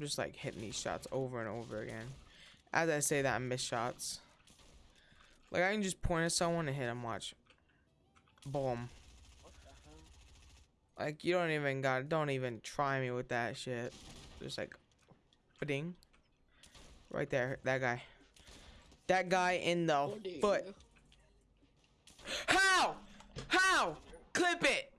I'm just like hitting these shots over and over again. As I say that, I miss shots. Like I can just point at someone and hit them. Watch. Boom. Like you don't even got. Don't even try me with that shit. Just like, ding. Right there, that guy. That guy in the foot. How? How? Clip it.